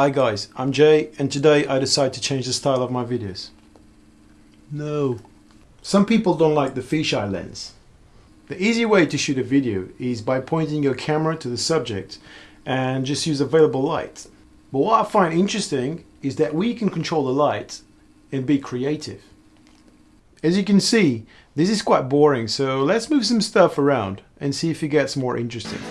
Hi guys, I'm Jay and today I decide to change the style of my videos. No. Some people don't like the fisheye lens. The easy way to shoot a video is by pointing your camera to the subject and just use available light. But what I find interesting is that we can control the light and be creative. As you can see, this is quite boring, so let's move some stuff around and see if it gets more interesting.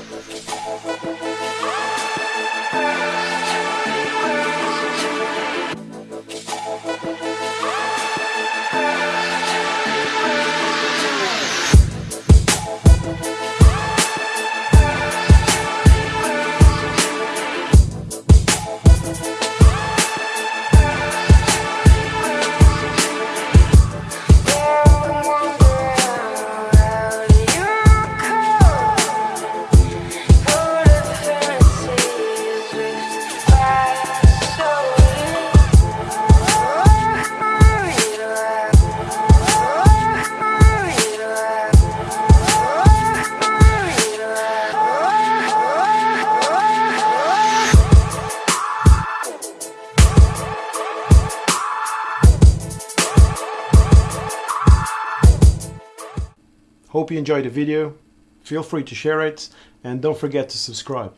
Hope you enjoyed the video. Feel free to share it and don't forget to subscribe.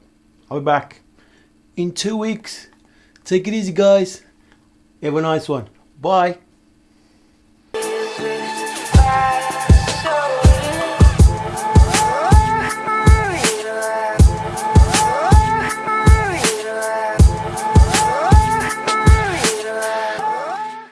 I'll be back in two weeks. Take it easy guys. Have a nice one. Bye.